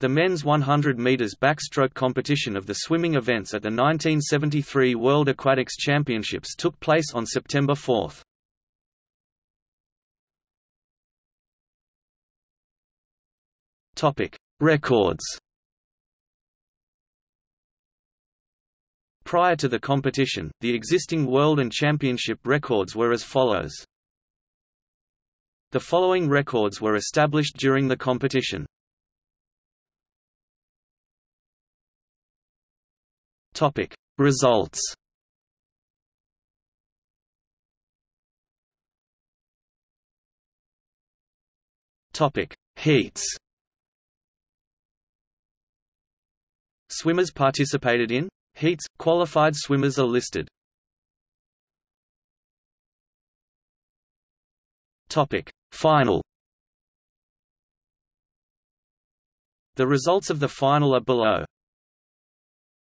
The men's 100 meters backstroke competition of the swimming events at the 1973 World Aquatics Championships took place on September 4. Topic: Records. Prior to the competition, the existing world and championship records were as follows. The following records were established during the competition. Topic: Results. Topic: Heats. Swimmers participated in heats. Qualified swimmers are listed. Topic: Final. The results of the final are below.